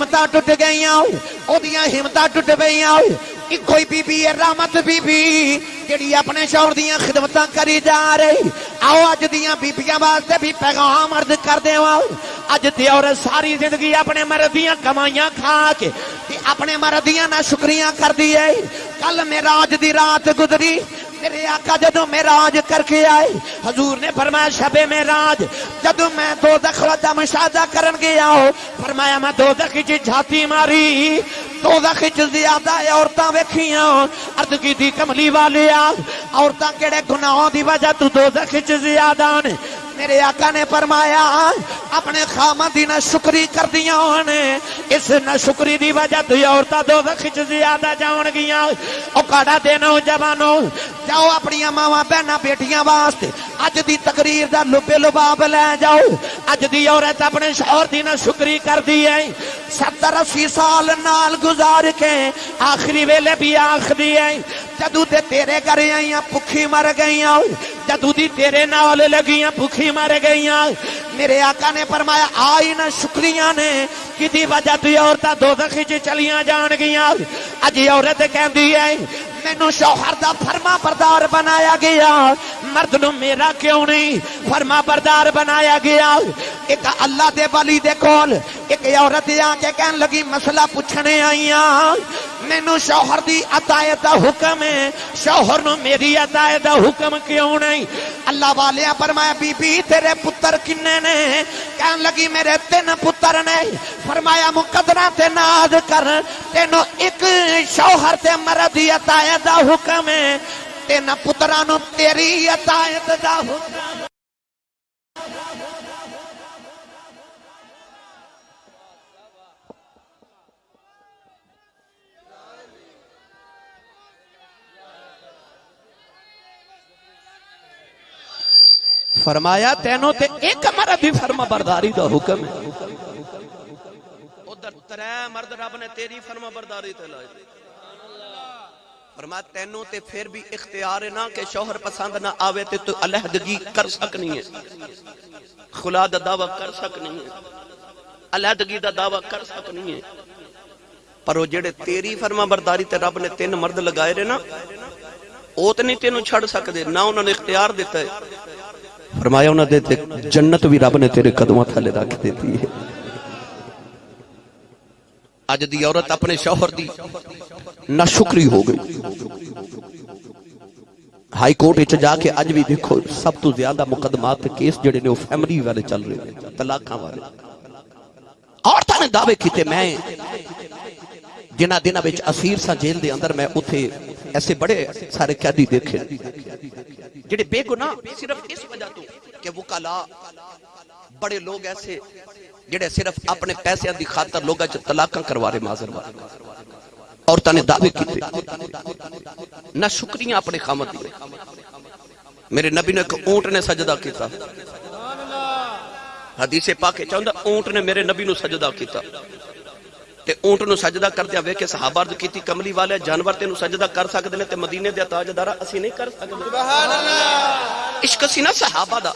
ہمتہ ٹوٹ گئی آؤ او ٹٹ ہمتہ ٹوٹ گئی آؤ پیاں کوئی بی بی ہے رحمت بی بی جڑی اپنے شور دیاں خدمتہ کری جا رہی آؤ اج دیاں بیبییاں واسطے بھی پیغام عرض کر دے آؤ آج دی اور ساری زندگی اپنے مردیاں کمائیاں کھا کے اپنے مردیاں نہ شکریاں کر دیئے کل میں راج دی رات گدری میرے آقا جدو میں راج کر کے آئے۔ حضور نے فرمایا، شب میراج جدو میں دو دخلا دا مشاہدہ کرن گیا ہو فرمایا، میں دو دخی چی جھاتی ماری، دو دخی چی زیادہ ہے عورتاں ویکھیاں، عرض کی دی کملی والے آگ عورتاں کیڑے گناہوں دی وجہ تو دو دخی چی زیادہ نے میرے آقا نے فرمایا، اپنے خامد دی نہ شکری کر دیا ہونے اس نہ شکری دی وجہ تو عورتہ دو دخی زیادہ جاؤن گیا او کڑا دینا جوانو، جاؤ اپنی ماوا بہنا بیٹیاں واسطے۔ اج دی تقریر دا لبے لباب لے جاؤ۔ اج دی عورت اپنے شوہر دی نہ شکری کر دی ہے۔ ستر اسی سال نال گزار کے آخری ویلے بھی آخری ہے جدو تے تیرے گھر آئیاں پکھی مر گئیاں۔ جدو دی تیرے نال لگیاں پکھی مر گئیاں۔ میرے آقا نے فرمایا، آئی نہ شکریاں نے کی دی وجہ تو عورتہ دو دخی چلیاں جان گیاں۔ اجی عورت کہندی ہے مینو شوہر دا فرما بردار بنایا گیا۔ مرد نو میرا کیوں نہیں؟ فرما بردار بنایا گیا۔ ایک اللہ دے ولی دے کول ایک عورت آ کے کہن لگی، مسئلہ پوچھنے آئیاں۔ مینو شوہر دی عطایت دا حکم ہے۔ شوہر نو میری عطایت دا حکم کیوں نہیں؟ اللہ والے فرمایا، بی بی، تیرے پتر کنے نے؟ کہن لگی، میرے تین پتر نے۔ فرمایا، مقدرہ تے ناز کر۔ تینو ایک شوہر تے مرد دی عطایت دا حکم ہے۔ تین پترانو تیری عطایت دا حکم فرمایا تینوں تے ایک مرد دی فرما برداری دا حکم ہے۔ ادھر ترے مرد رب نے تیری فرما برداری تے لائے۔ فرما تینوں تے پھر بھی اختیار ہے نا کہ شوہر پسند نہ آوے تے تو علیحدگی کر سکنی ہے۔ خلا دا دعویٰ کر سکنی ہے۔ علیحدگی دا دعویٰ کر سکنی ہے۔ پر وہ جڑے تیری فرما برداری تے رب نے تین مرد لگائے رہے نا او نہیں تینوں چھڑ سکدے، نہ انہوں نے اختیار دیتا ہے۔ فرمایا انہوں نے جنت بھی رب نے تیرے قدمہ تھالے رکھ دیتی ہے۔ اج دی عورت اپنے شوہر دی نہ شکری ہو گئی۔ ہائی کورٹ اچھ جا کے اج بھی دیکھو سب تو زیادہ مقدمات کیس جڑے نے وہ فیملی والے چل رہے ہیں، طلاقاں والے۔ عورتوں نے دعوے کیتے، میں جنہ دنہ بچ اسیر سا جیل دے اندر میں اتھے ایسے بڑے سارے قیدی دیکھے۔ جڑے بے گناہ صرف اس وجہ تو کہ وکلا بڑے لوگ ایسے جڑے صرف اپنے پیسے دی خاطر لوگا جو طلاقاں کروا رہے معذر والے۔ عورتوں نے دعوے کیتے، نہ شکریہ اپنے خامت دیئے میرے نبی نے ایک اونٹ نے سجدہ کیتا۔ حدیث پاک چاہتا اونٹ نے میرے نبی نو سجدہ کیتا۔ تے اونٹ نو سجدہ کر دیا وے کہ صحابہ عرض کیتی کملی والے جانور تے نو سجدہ کر سکتے نے تے مدینے دے تاجدارا اسی نہیں کر سکتے سبحان اللہ عشق سی نہ صحابہ دا۔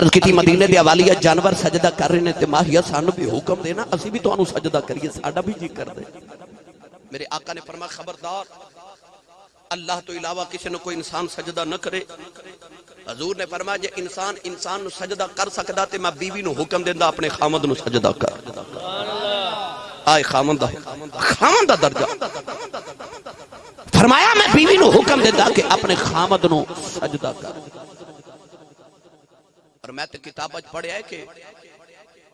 عرض کیتی مدینے دے والیہ جانور سجدہ کر رہے نے تے ماہیہ سانو بھی حکم دینا اسی بھی تو انو سجدہ کریے ساڈا بھی جی کر دے۔ میرے آقا نے فرمایا خبردار اللہ تو علاوہ کسی نے کوئی انسان سجدہ نہ کرے۔ حضور نے فرمایا جے انسان انسان نو سجدہ کر سکدا تے میں بیوی نو حکم دیندا اپنے خامد نو سجدہ کر۔ آئے خامد دا خامد دا درجہ۔ فرمایا میں بیوی نو حکم دیندا کہ اپنے خامد نو سجدہ کر۔ اور میں تے کتاب اج پڑھیا ہے کہ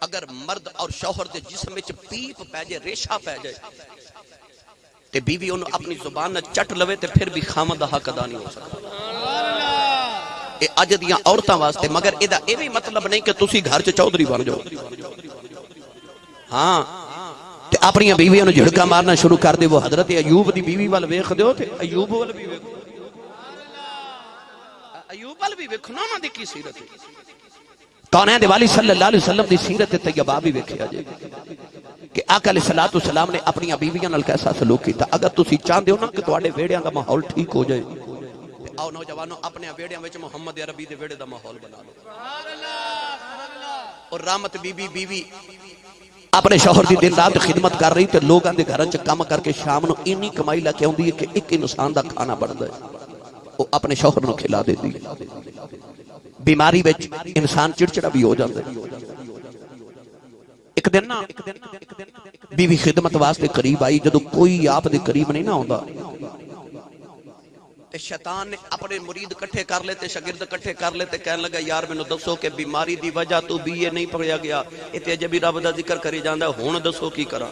اگر مرد اور شوہر دے جسم وچ پیپ پہ جائے، ریشہ پہ جائے، تے بیوی انہوں اپنی زبان نہ چٹ لوے تے پھر بھی خامد دا حق ادا نہیں ہو سکتا۔ اے اج دیاں عورتاں واسطے، مگر اے دا اے بھی مطلب نہیں کہ تسی گھر چ چودھری بن جاؤ۔ ہاں اپنی بیویاں نو جھڑکا مارنا شروع کر دے، وہ حضرت ایوب دی بیوی وال ویکھ دیو تے ایوب وال بھی ویکھو۔ ایوب وال بھی ویکھو نا انہاں دی کی سیرت ہے؟ کونین دے والی صلی اللہ علیہ وسلم دی سیرت طیبہ بھی ویکھیا جائے کہ آقا علیہ السلام نے اپنی بیویاں نال کیسا سلوک کیتا؟ اگر تسی چاہندے ہو نا کہ تواڈے ویڑیاں دا ماحول ٹھیک ہو جائے آؤ نوجوانوں اپنے ویڑیاں وچ محمد عربی دے ویڑے دا ماحول بنا لو۔ اور رحمت بی بی بیوی اپنے شوہر دی دن رات خدمت کر رہی تے لوگاں دے گھراں چ کام کر کے شام نو اینی کمائی لا کے اوندی ہے کہ ایک انسان دا کھانا بندا ہے۔ وہ اپنے شوہر نو کھلا دیتی ہے۔ بیماری وچ انسان چڑچڑا بھی ہو جاندا ہے۔ ایک دن نا بیوی خدمت واسطے قریب آئی جدو کوئی آپ دے قریب نہیں نہ ہوندا تے شیطان نے اپنے مرید کٹھے کر لیتے شاگرد کٹھے کر لیتے کہنے لگا، یار، مینوں دسو کہ بیماری دی وجہ تو بھی یہ نہیں پڑھیا گیا۔ ایتھے اجے رب دا ذکر کری جاندا ہے، ہن دسو کی کراں?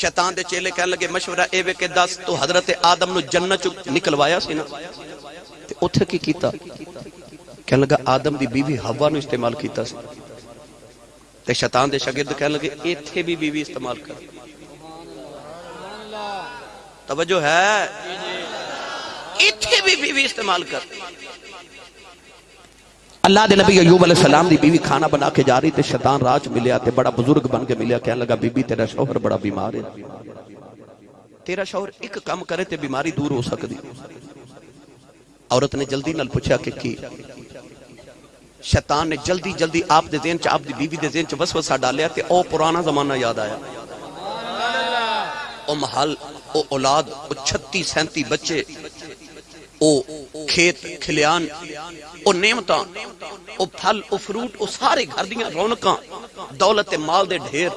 شیطان دے چیلے کہنے لگے، مشورہ اے وے کہ دس، تو حضرت آدم نو جنت چ نکلوایا سی نا? تے اوتھے کی کیتا؟ کہنے لگا، آدم دی بیوی ہوا نو استعمال کیتا سی. تے شیطان دے شاگرد کہنے لگے، ایتھے بھی بیوی استعمال کر. توجہ ہے؟ ایتھے بھی بیوی استعمال کر اللہ دے نبی ایوب علیہ السلام دی بیوی کھانا بنا کے جا رہی تے شیطان راج ملیا تے بڑا بزرگ بن کے ملیا کہنے لگا بی بی تیرا شوہر بڑا بیمار ہے۔ تیرا شوہر ایک کام کرے تے بیماری دور ہو سکتی۔ عورت نے جلدی نال پوچھا کہ کی؟ شیطان نے جلدی جلدی آپ دے ذہن چ، آپ دی بیوی دے ذہن چ وسوسہ ڈالیا تے او پرانا زمانہ یاد آیا۔ او محل، او اولاد، او چھتی سینتی بچے او کھیت، کھلیان، او نعمتاں، او پھل، او فروٹ، او سارے گھر دیاں رونقاں، دولت، مال دے ڈھیر۔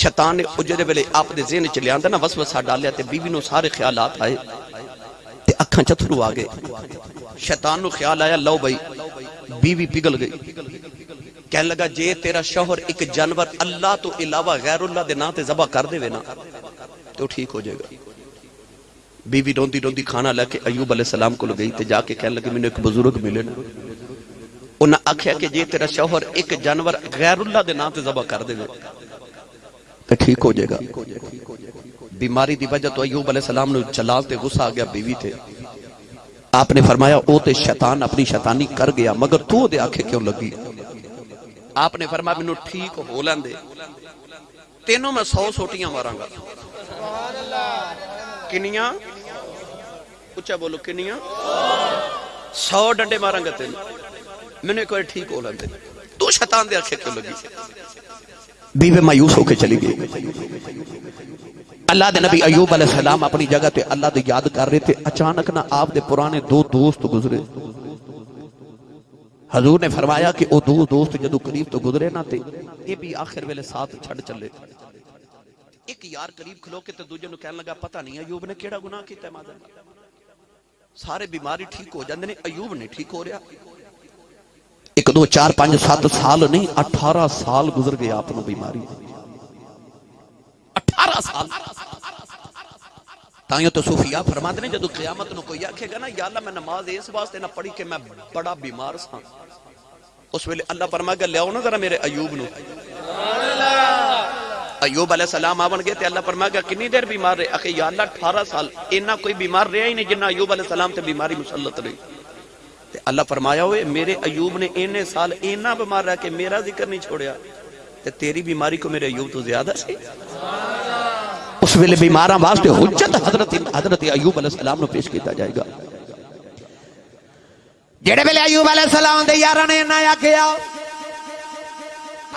شیطان نے اجرے ویلے آپ دے ذہن چ لیاندا نا، وسوسہ ڈالیا تے بیوی نو سارے خیالات آئے تے اکھاں چتھرو آ گئے۔ شیطان نو خیال آیا، لو بھائی، بیوی پگل گئی۔ کہنے لگا، جے تیرا شوہر ایک جانور اللہ تو علاوہ غیر اللہ دے نا تے ذبح کر دے نا، تو ٹھیک ہو جائے گا۔ بیوی روندی روندی کھانا لے کے ایوب علیہ السلام کو گئی تے جا کے کہنے لگے میں نے ایک بزرگ ملے نا۔ انہاں آکھیا کہ جے تیرا شوہر ایک جانور غیر اللہ دے نا تے ذبح کر دے تے ٹھیک ہو جائے گا۔ بیماری دی وجہ تو ایوب علیہ السلام نے جلال تے غصہ آ گیا بیوی تے۔ آپ نے فرمایا او تے شیطان اپنی شیطانی کر گیا مگر تو دے آنکھیں کیوں لگی؟ آپ نے فرمایا مینوں ٹھیک ہو لین دے۔ تینوں میں سو سوٹیاں ماراں گا۔ کنیاں؟ اچھا بولو کنیاں سو ڈنڈے ماراں گا تینوں میں نے کوئی ٹھیک ہو لین دے تو شیطان دے آنکھیں کیوں لگی بیوی مایوس ہو کے چلی گئی اللہ دے نبی ایوب علیہ السلام اپنی جگہ تے اللہ دے یاد کر رہے تھے اچانک نہ آپ دے پرانے دو دوست گزرے حضور نے فرمایا کہ او دو دوست جدو قریب تو گزرے نہ تے یہ بھی آخر ویلے ساتھ چھڑ چلے ایک یار قریب کھلو کے تے دوجے نو کہنے لگا پتہ نہیں ایوب نے کیڑا گناہ کیتا ہے مادر سارے بیماری ٹھیک ہو جاندے نے، ایوب نے ٹھیک ہو رہا۔ ایک دو چار پانچ سات سال نہیں، اٹھارہ سال گزر گئے آپ نو بیماری۔ اٹھارہ سال۔ تائیوں تو صوفیاء فرماتے ہیں جدو قیامت نو کوئی آکھے گا نا، یا اللہ میں نماز اس واسطے نہ پڑھی کہ میں بڑا بیمار سا اس ویلے اللہ فرمائے گا، لیاؤ نا ذرا میرے ایوب نو۔ ایوب علیہ السلام آون گئے تے اللہ فرمائے گا کنی دیر بیمار رہے؟ اخی یا اللہ، اٹھارہ سال، اینا کوئی بیمار رہا ہی نہیں جنہ ایوب علیہ السلام تے بیماری مسلط رہی۔ تے اللہ فرمایا ہوئے میرے ایوب نے اینے سال اینا بیمار رہا کہ میرا ذکر نہیں چھوڑیا۔ تے تیری بیماری کو میرے ایوب تو زیادہ سی۔ اس ویلے بیماراں واسطے حجت حضرت حضرت ایوب علیہ السلام نو پیش کیتا جائے گا۔ جڑے ویلے ایوب علیہ السلام دے یاراں نے نہ آکھیا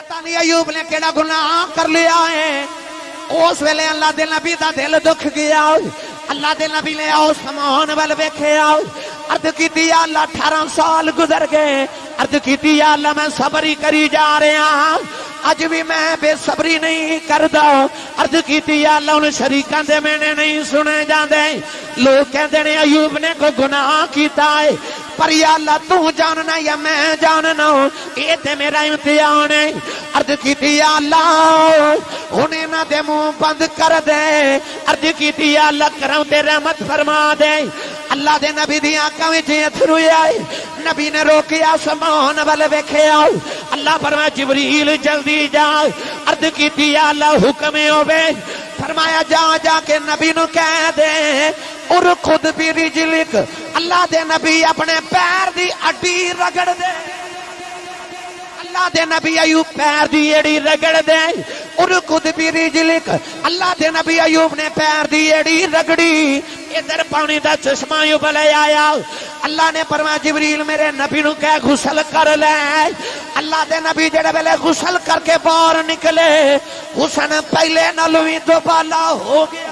پتہ نہیں ایوب نے کیڑا گناہ کر لیا ہے۔ اس ویلے اللہ دے نبی دا دل دکھ گیا۔ اللہ دے نبی نے آؤ سمان ول ویکھیا عرض کیتی یا اللہ 18 سال گزر گئے۔ عرض کیتی یا اللہ میں صبر ہی کری جا رہا ہاں اج بھی میں بے صبری نہیں کردا۔ عرض کیتی یا اللہ ان شریکاں دے میں نے نہیں سنے جاندے۔ لوگ کہندے نے، ایوب نے کوئی گناہ کیتا ہے؟ پر یا اللہ تو جاننا یا میں جاننا؟ یہ تے میرا امتحان ہے۔ عرض کیتی یا اللہ انہیں نہ دے منہ بند کر دے۔ عرض کیتی یا اللہ، کرم تے رحمت فرما دے۔ اللہ دے نبی دی آنکھاں وچ اتھرو آئے۔ نبی نے روکیا سمان ول ویکھیا اللہ فرمایا، جبریل جلدی جا۔ عرض کیتی، یا اللہ حکم ہوے فرمایا، جا جا کے نبی نو کہہ دے۔ اور خود بھی رجلک۔ اللہ دے نبی اپنے پیر دی اڈی رگڑ دے۔ اللہ دے نبی ایوب پیر دی ایڑی رگڑ دے۔ اور خود بھی رجلک۔ اللہ دے نبی ایوب نے پیر دی ایڑی رگڑی۔ ادھر پانی دا چشمہ یو بلے آیا۔ اللہ نے فرمایا، جبریل میرے نبی نو کہ غسل کر لے۔ اللہ دے نبی جڑے ویلے غسل کر کے باہر نکلے۔ حسن پہلے نالوں بھی دوبالا ہو گیا۔